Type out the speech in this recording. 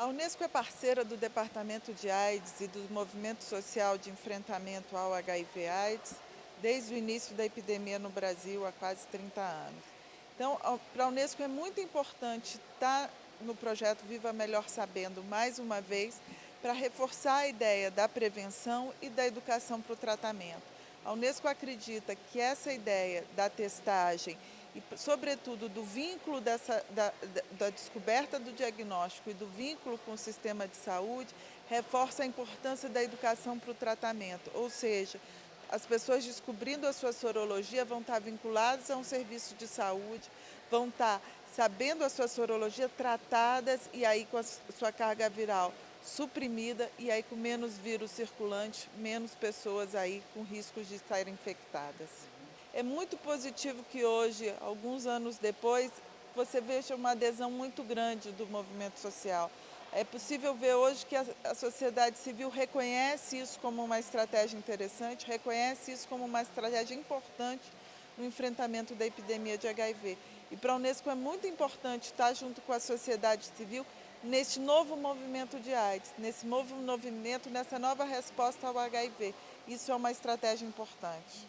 A Unesco é parceira do Departamento de AIDS e do Movimento Social de Enfrentamento ao HIV-AIDS desde o início da epidemia no Brasil, há quase 30 anos. Então, para a Unesco é muito importante estar no projeto Viva Melhor Sabendo, mais uma vez, para reforçar a ideia da prevenção e da educação para o tratamento. A Unesco acredita que essa ideia da testagem e, sobretudo, do vínculo dessa, da, da, descoberta do diagnóstico e do vínculo com o sistema de saúde, reforça a importância da educação para o tratamento, ou seja, as pessoas descobrindo a sua sorologia vão estar vinculadas a um serviço de saúde, vão estar sabendo a sua sorologia tratadas e aí com a sua carga viral suprimida e aí com menos vírus circulante, menos pessoas aí com riscos de estarem infectadas. É muito positivo que hoje, alguns anos depois, você veja uma adesão muito grande do movimento social. É possível ver hoje que a, sociedade civil reconhece isso como uma estratégia interessante, reconhece isso como uma estratégia importante no enfrentamento da epidemia de HIV. E para a Unesco é muito importante estar junto com a sociedade civil neste novo movimento de AIDS, nesse novo movimento, nessa nova resposta ao HIV. Isso é uma estratégia importante.